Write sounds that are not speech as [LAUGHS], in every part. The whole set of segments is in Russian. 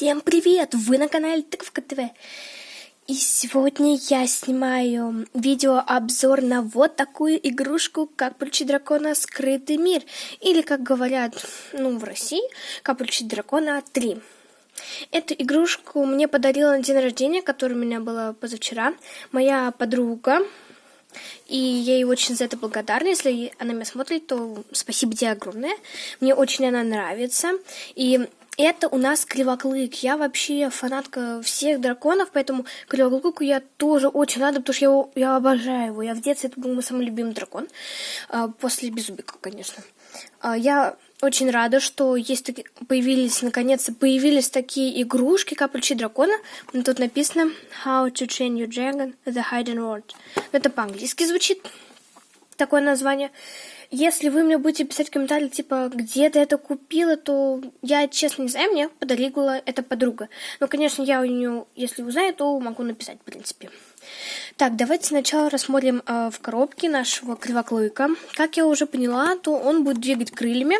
Всем привет! Вы на канале Тыковка ТВ. И сегодня я снимаю видеообзор на вот такую игрушку, как получить дракона Скрытый мир. Или, как говорят, ну, в России, как получить дракона 3. Эту игрушку мне подарила на день рождения, который у меня было позавчера, моя подруга. И я ей очень за это благодарна. Если она меня смотрит, то спасибо тебе огромное. Мне очень она нравится. И это у нас Кривоклык. Я вообще фанатка всех драконов, поэтому Кривоклыку я тоже очень рада, потому что я, его, я обожаю его. Я в детстве это был мой самый любимый дракон. А, после Безубика, конечно. А, я очень рада, что есть таки, появились, наконец-то, появились такие игрушки, как дракона. Тут написано How to train your dragon the hidden world. Это по-английски звучит, такое название. Если вы мне будете писать комментарии, типа, где ты это купила, то я, честно, не знаю, мне подарила эта подруга. Но, конечно, я у нее, если узнаю, то могу написать, в принципе. Так, давайте сначала рассмотрим э, в коробке нашего кривоклыка. Как я уже поняла, то он будет двигать крыльями,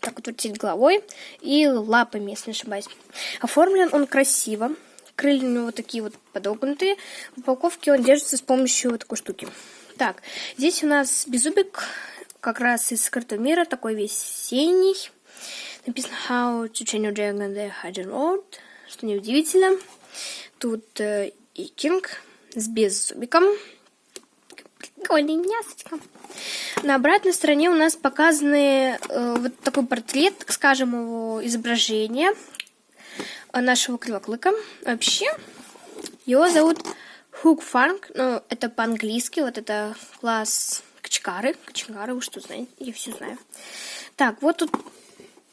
так вот вертеть головой и лапами, если не ошибаюсь. Оформлен он красиво. Крылья у него такие вот подогнутые. В упаковке он держится с помощью вот такой штуки. Так, здесь у нас беззубик как раз из скрытого мира, такой весь синий. Написано How to change your dragon the hidden world, что неудивительно. Тут э, икинг с беззубиком. Прикольный мясочка. На обратной стороне у нас показаны э, вот такой портрет, так скажем, его изображения нашего кривоклыка. Вообще, его зовут Хук Фанк, ну, это по-английски, вот это класс Качкары. Качкары, вы что знаете? Я все знаю. Так, вот тут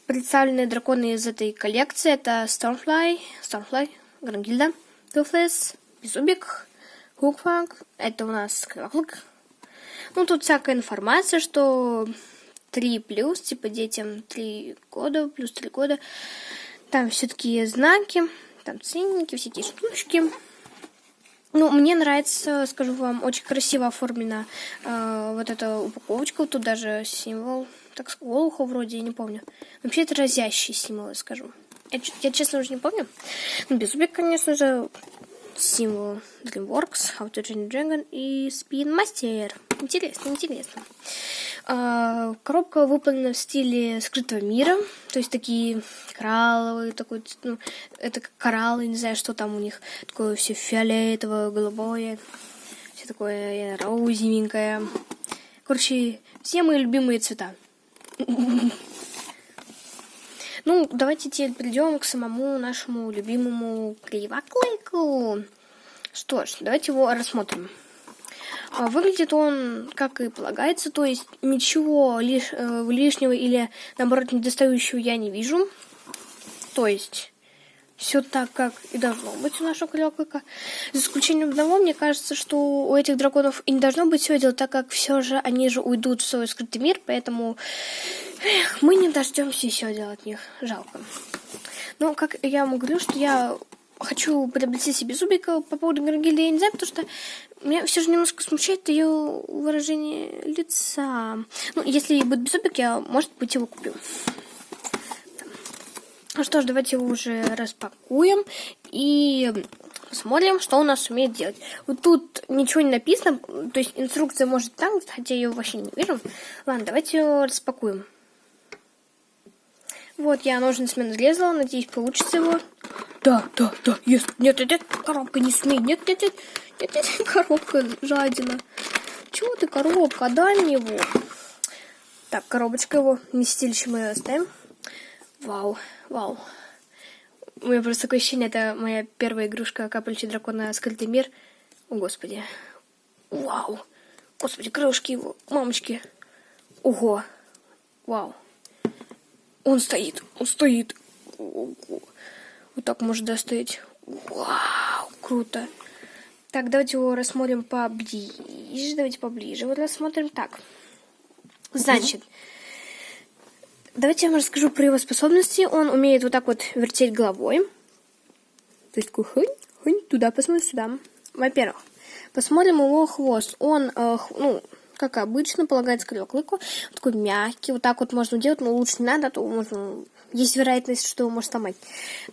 представлены драконы из этой коллекции. Это Stormfly, Stormfly, Грангильда, Toothless, Безубик, Хукфанк. Это у нас Кривоклык. Ну, тут всякая информация, что 3 плюс, типа детям 3 года, плюс 3 года. Там все такие знаки, там ценники, эти штучки. Ну, мне нравится, скажу вам, очень красиво оформлена э, вот эта упаковочка. Тут даже символ, так Волуха вроде, я не помню. Вообще это разящий символ, я скажу. Я, я честно уже не помню. Ну, Безубик, конечно же, символ DreamWorks, How to Train Dragon и Spin Master. Интересно, интересно. А, коробка выполнена в стиле скрытого мира, то есть такие коралловые, такой, ну, это кораллы, не знаю, что там у них, такое все фиолетовое, голубое, все такое розовенькое. Короче, все мои любимые цвета. Ну, давайте теперь перейдем к самому нашему любимому кривоклыку. Что ж, давайте его рассмотрим. А, выглядит он, как и полагается, то есть ничего лиш, э, лишнего или, наоборот, недостающего я не вижу. То есть все так, как и должно быть у нашего клёклыка. За исключением одного, мне кажется, что у этих драконов и не должно быть все дело, так как все же они же уйдут в свой скрытый мир, поэтому эх, мы не дождемся еще дела от них. Жалко. Но, как я вам говорю, что я хочу приобрести себе зубика по поводу Гаргильды, я не знаю, потому что меня все же немножко смущает ее выражение лица. Ну, если будет без зубик, я, может быть, его куплю. Ну что ж, давайте его уже распакуем и посмотрим, что у нас умеет делать. Вот тут ничего не написано, то есть инструкция может там, хотя я ее вообще не вижу. Ладно, давайте его распакуем. Вот, я ножницами нарезала, надеюсь, получится его. Да, да, да, есть. Нет, нет, нет, коробка не смей. Нет, нет, нет, нет, нет, [LAUGHS] коробка жадина. Чего ты, коробка? Дай мне его. Так, коробочка его. Вместилище мы оставим. Вау, вау. У меня просто такое ощущение, это моя первая игрушка Капельчи Дракона Скрытый мир. О, господи. Вау. Господи, крылышки его, мамочки. Ого. Вау. Он стоит, он стоит. Вот так может достать. Вау, круто. Так, давайте его рассмотрим поближе. Давайте поближе. Вот рассмотрим так. Значит, давайте я вам расскажу про его способности. Он умеет вот так вот вертеть головой. То есть такой хынь, хынь, туда, посмотрим сюда. Во-первых, посмотрим его хвост. Он, э, ну, как обычно, полагается к клыку. Такой мягкий. Вот так вот можно делать, но лучше не надо, а то можно есть вероятность, что его может сломать.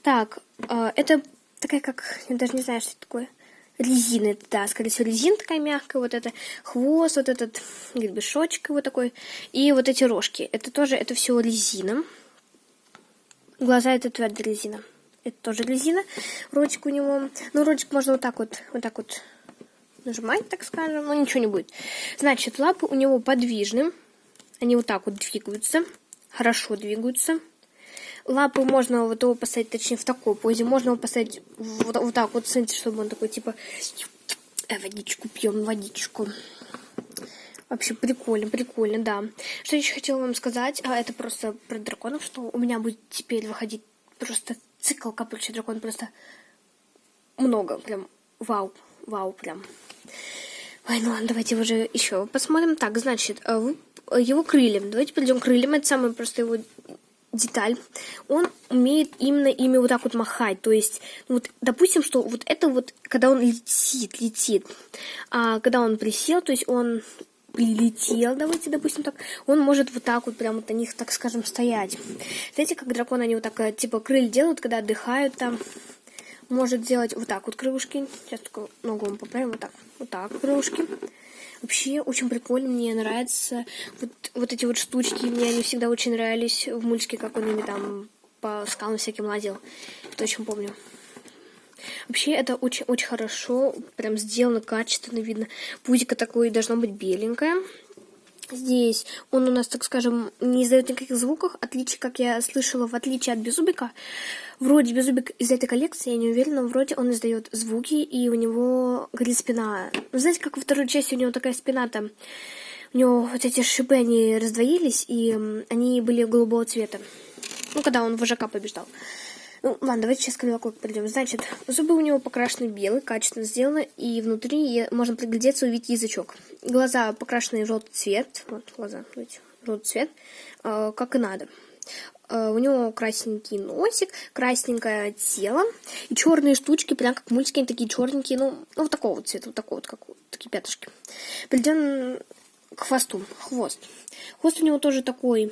Так, э, это такая как, я даже не знаю, что это такое. Резина, да, скорее всего, резина такая мягкая, вот это хвост, вот этот гребешочек вот такой, и вот эти рожки. Это тоже, это все резина. Глаза это твердая резина. Это тоже резина. Ротик у него, ну, ротик можно вот так вот, вот так вот нажимать, так скажем, но ничего не будет. Значит, лапы у него подвижны. Они вот так вот двигаются, хорошо двигаются. Лапы можно вот его поставить, точнее, в такой позе. Можно его поставить вот, вот так вот, смотрите, чтобы он такой, типа, э, водичку пьем, водичку. Вообще прикольно, прикольно, да. Что еще хотела вам сказать, а это просто про драконов, что у меня будет теперь выходить просто цикл капельчий дракон, просто много, прям вау, вау, прям. Ой, ну ладно, давайте уже еще посмотрим. Так, значит, э, его крыльям. Давайте придем к крыльям. Это самая просто его деталь. Он умеет именно ими вот так вот махать. То есть, ну вот, допустим, что вот это вот, когда он летит, летит. А когда он присел, то есть он прилетел, давайте, допустим, так, он может вот так вот прям вот на них, так скажем, стоять. Знаете, как драконы, они вот так, э, типа, крылья делают, когда отдыхают там, может делать вот так вот крылышки. Сейчас только ногу вам поправим, вот так, вот так крылышки. Вообще очень прикольно, мне нравится вот, вот эти вот штучки, мне они всегда очень нравились в мультике, как он ими там по скалам всяким лазил. Это очень помню. Вообще это очень-очень хорошо, прям сделано качественно, видно. Пузико такое должно быть беленькое. Здесь он у нас, так скажем, не издает никаких звуков, отличие, как я слышала, в отличие от Безубика. Вроде Безубик из этой коллекции, я не уверена, вроде он издает звуки, и у него горит спина. Ну, знаете, как во второй части у него такая спина там, у него вот эти шипы, они раздвоились, и они были голубого цвета. Ну, когда он вожака побеждал. Ну, ладно, давайте сейчас к Крылокок придем. Значит, зубы у него покрашены белый, качественно сделаны, и внутри можно приглядеться, увидеть язычок. Глаза покрашены в желтый цвет. Вот глаза, видите, желтый цвет, э, как и надо. Э, у него красненький носик, красненькое тело и черные штучки, прям как мультики, они такие черненькие, ну, ну вот такого вот цвета, вот такого вот, как такие пятышки. Перейдем к хвосту, хвост. Хвост у него тоже такой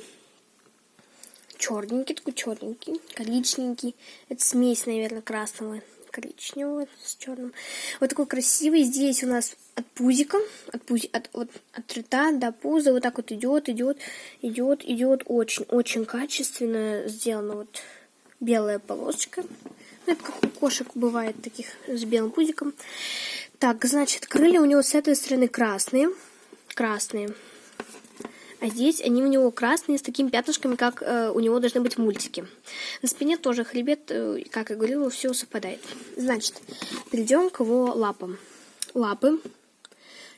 черненький, такой черненький, коричневенький. Это смесь, наверное, красного коричневого с черным. Вот такой красивый. Здесь у нас от пузика, от, пузи, от, вот, от рта до пуза вот так вот идет, идет, идет, идет. Очень, очень качественно сделана вот белая полосочка. Ну, это как у кошек бывает таких с белым пузиком. Так, значит, крылья у него с этой стороны красные. Красные. А здесь они у него красные с такими пятнышками, как э, у него должны быть мультики. На спине тоже хребет, э, как я говорила, все совпадает. Значит, перейдем к его лапам. Лапы.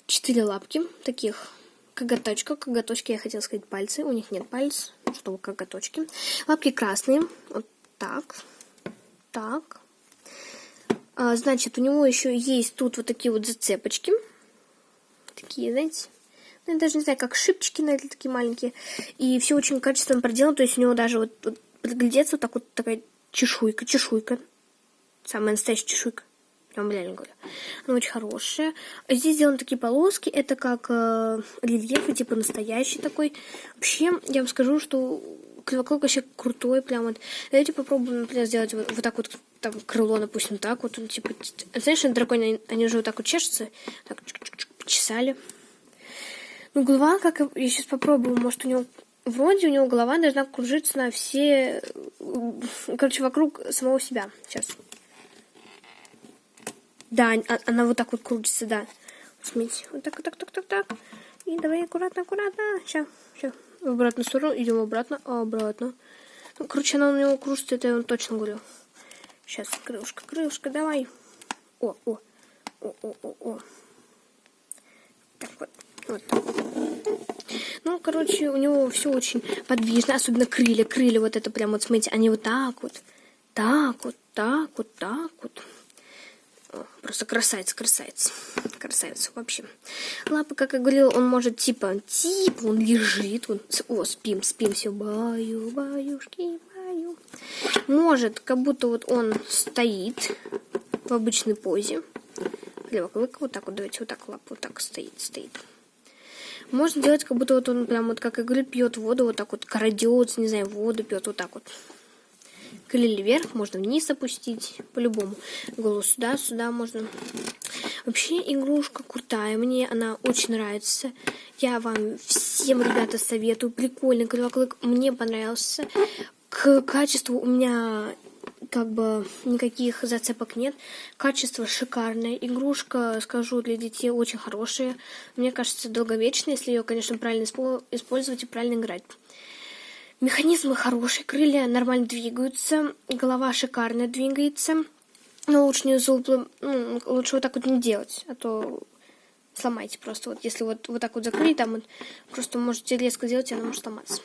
Четыре лапки таких коготочка. Коготочки, я хотела сказать пальцы. У них нет пальцев, что коготочки. Лапки красные. Вот так. Так. А, значит, у него еще есть тут вот такие вот зацепочки. Такие, знаете, я даже не знаю, как шипчики, наверное, такие маленькие. И все очень качественно проделано. То есть у него даже вот, вот приглядеться, вот так вот такая чешуйка, чешуйка. Самая настоящая чешуйка. Прям реально говорю. Она очень хорошая. Здесь сделаны такие полоски. Это как э, рельеф, типа настоящий такой. Вообще, я вам скажу, что Кривоклок вообще крутой, прям вот. Давайте попробуем, например, сделать вот, вот так вот, там, крыло, допустим, так вот, он, типа, знаешь, на драконе, они уже вот так вот чешутся, так, почесали. Ну, голова, как я сейчас попробую, может, у него вроде у него голова должна кружиться на все, короче, вокруг самого себя. Сейчас. Да, а, она вот так вот крутится, да. Смотрите, вот так, так, так, так, так. И давай аккуратно, аккуратно. Сейчас, сейчас. В обратную сторону, идем обратно, обратно. Ну, короче, она у него кружится, это я вам точно говорю. Сейчас, крылышко, крылышко, давай. О, о, о, о, о, о. Так вот. Вот. Ну, короче, у него все очень подвижно, особенно крылья. Крылья вот это прям вот, смотрите, они вот так вот, так вот, так вот, так вот. Просто красавец, красавец. Красавец вообще. Лапы, как я говорила, он может типа, типа, он лежит. Он, о, спим, спим, все, баю, баюшки, баю. Может, как будто вот он стоит в обычной позе. Левый клык, вот так вот, давайте вот так лапу, вот так стоит, стоит. Можно делать, как будто вот он прям вот, как я пьет воду, вот так вот крадется, не знаю, воду пьет, вот так вот. Крылья вверх, можно вниз опустить, по-любому. Голову сюда, сюда можно. Вообще игрушка крутая, мне она очень нравится. Я вам всем, ребята, советую. Прикольный крылоклык, мне понравился. К качеству у меня как бы никаких зацепок нет. Качество шикарное. Игрушка, скажу, для детей очень хорошая. Мне кажется, долговечная, если ее, конечно, правильно использовать и правильно играть. Механизмы хорошие, крылья нормально двигаются, голова шикарно двигается. Но лучше не зубы, ну, лучше вот так вот не делать, а то сломайте просто. Вот если вот, вот так вот закрыть, там вот, просто можете резко делать, она может сломаться.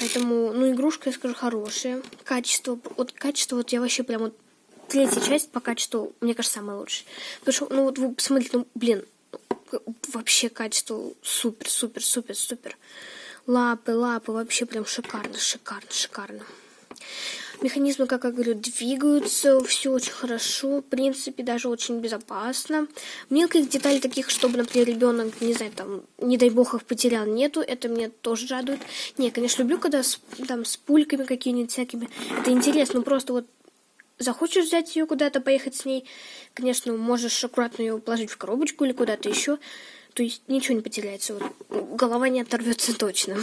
Поэтому, ну, игрушка, я скажу, хорошая. Качество, вот качество, вот я вообще прям вот третья часть по качеству, мне кажется, самая лучшая. Потому что, ну, вот вы посмотрите, ну, блин, вообще качество супер, супер, супер, супер. Лапы, лапы, вообще прям шикарно, шикарно, шикарно. Механизмы, как я говорю, двигаются, все очень хорошо, в принципе, даже очень безопасно. Мелких деталей таких, чтобы, например, ребенок, не знаю, там, не дай бог их потерял, нету, это меня тоже радует. Не, конечно, люблю, когда с, там с пульками какими-нибудь всякими, это интересно, просто вот захочешь взять ее куда-то, поехать с ней, конечно, можешь аккуратно ее положить в коробочку или куда-то еще, то есть ничего не потеряется, вот, голова не оторвется точно.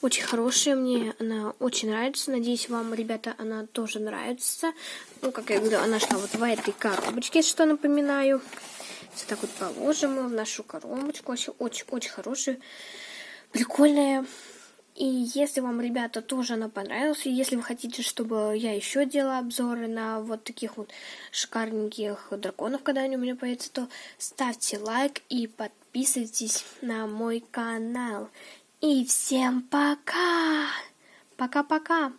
Очень хорошая мне, она очень нравится. Надеюсь, вам, ребята, она тоже нравится. Ну, как я говорю, она шла вот в этой коробочке, что напоминаю. Все так вот положим в нашу коробочку. Вообще очень-очень хорошая, прикольная. И если вам, ребята, тоже она понравилась, и если вы хотите, чтобы я еще делала обзоры на вот таких вот шикарненьких драконов, когда они у меня появятся, то ставьте лайк и подписывайтесь на мой канал. И всем пока! Пока-пока!